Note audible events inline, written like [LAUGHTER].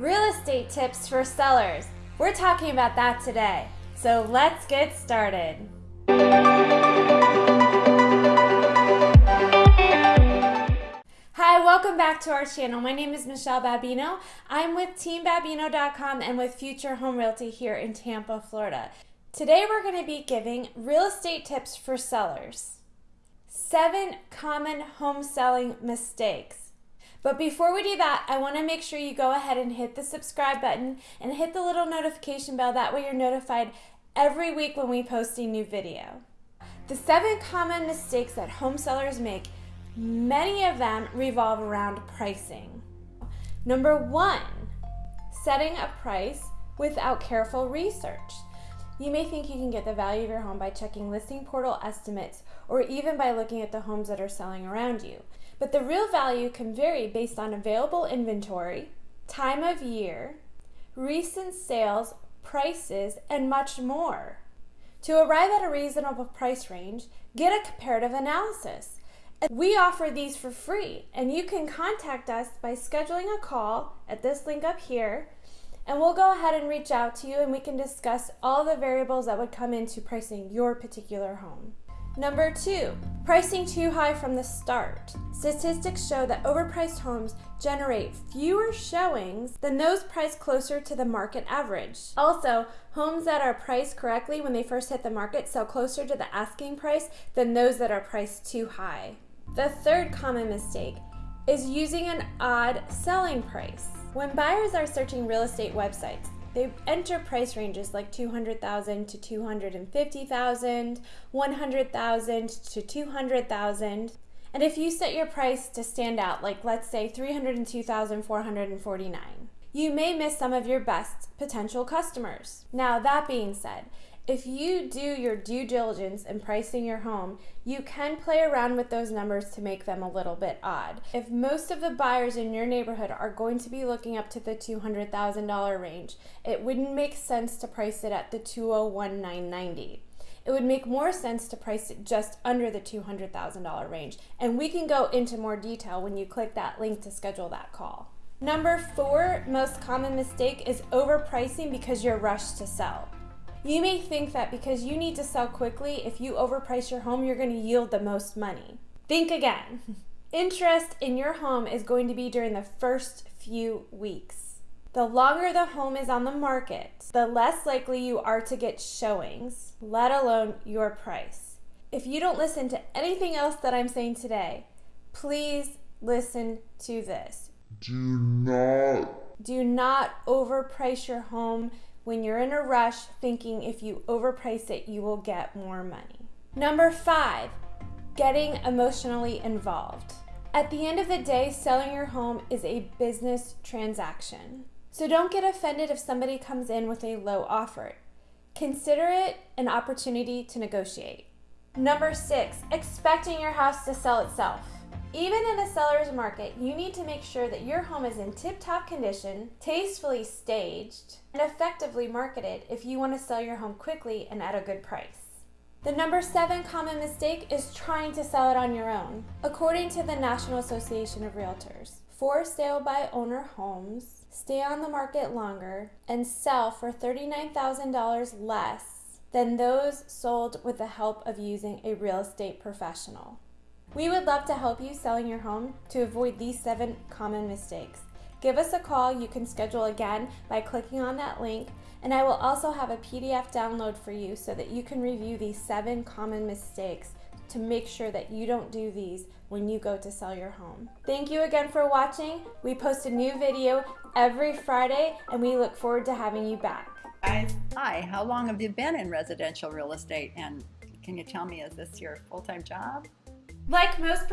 Real estate tips for sellers. We're talking about that today. So let's get started. Hi, welcome back to our channel. My name is Michelle Babino. I'm with TeamBabino.com and with Future Home Realty here in Tampa, Florida. Today we're going to be giving real estate tips for sellers. Seven common home selling mistakes. But before we do that, I want to make sure you go ahead and hit the subscribe button and hit the little notification bell. That way you're notified every week when we post a new video. The seven common mistakes that home sellers make, many of them revolve around pricing. Number one, setting a price without careful research. You may think you can get the value of your home by checking listing portal estimates or even by looking at the homes that are selling around you. But the real value can vary based on available inventory, time of year, recent sales, prices, and much more. To arrive at a reasonable price range, get a comparative analysis. We offer these for free, and you can contact us by scheduling a call at this link up here and we'll go ahead and reach out to you and we can discuss all the variables that would come into pricing your particular home. Number two, pricing too high from the start. Statistics show that overpriced homes generate fewer showings than those priced closer to the market average. Also, homes that are priced correctly when they first hit the market sell closer to the asking price than those that are priced too high. The third common mistake is using an odd selling price. When buyers are searching real estate websites, they enter price ranges like 200,000 to 250,000, 100,000 to 200,000. And if you set your price to stand out, like let's say 302,449, you may miss some of your best potential customers. Now, that being said, if you do your due diligence in pricing your home, you can play around with those numbers to make them a little bit odd. If most of the buyers in your neighborhood are going to be looking up to the $200,000 range, it wouldn't make sense to price it at the 201,990. It would make more sense to price it just under the $200,000 range. And we can go into more detail when you click that link to schedule that call. Number four most common mistake is overpricing because you're rushed to sell. You may think that because you need to sell quickly, if you overprice your home, you're going to yield the most money. Think again. [LAUGHS] Interest in your home is going to be during the first few weeks. The longer the home is on the market, the less likely you are to get showings, let alone your price. If you don't listen to anything else that I'm saying today, please listen to this. Do not. Do not overprice your home when you're in a rush thinking if you overprice it, you will get more money. Number five, getting emotionally involved. At the end of the day, selling your home is a business transaction. So don't get offended if somebody comes in with a low offer. Consider it an opportunity to negotiate. Number six, expecting your house to sell itself. Even in a seller's market, you need to make sure that your home is in tip-top condition, tastefully staged, and effectively marketed if you want to sell your home quickly and at a good price. The number seven common mistake is trying to sell it on your own. According to the National Association of Realtors, for sale by owner homes stay on the market longer and sell for $39,000 less than those sold with the help of using a real estate professional. We would love to help you selling your home to avoid these seven common mistakes. Give us a call. You can schedule again by clicking on that link. And I will also have a PDF download for you so that you can review these seven common mistakes to make sure that you don't do these when you go to sell your home. Thank you again for watching. We post a new video every Friday and we look forward to having you back. Hi, how long have you been in residential real estate? And can you tell me, is this your full-time job? Like most